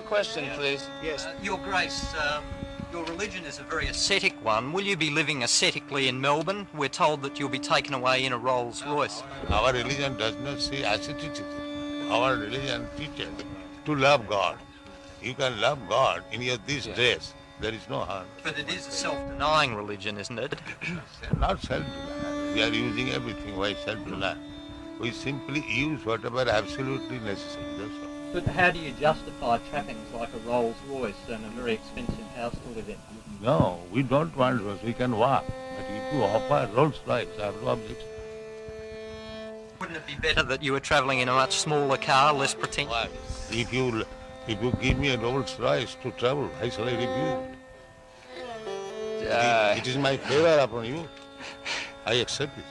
more question, please. Yes. Your Grace, um, your religion is a very ascetic one. Will you be living ascetically in Melbourne? We're told that you'll be taken away in a Rolls Royce. Our religion does not say asceticism. Our religion teaches to love God. You can love God in your these days. There is no harm. But it is a self-denying religion, isn't it? Not self-denying. We are using everything. Why self-denial? We simply use whatever absolutely necessary. That's all. But how do you justify trappings like a Rolls Royce and a very expensive house to live in? No, we don't want Rolls. We can walk. But if you offer Rolls Royce, I have no objection. Wouldn't it be better that you were travelling in a much smaller car, less pretentious? Why? If you if you give me a Rolls Royce to travel, I shall I refuse it? Uh, it is my favor upon you. I accept it.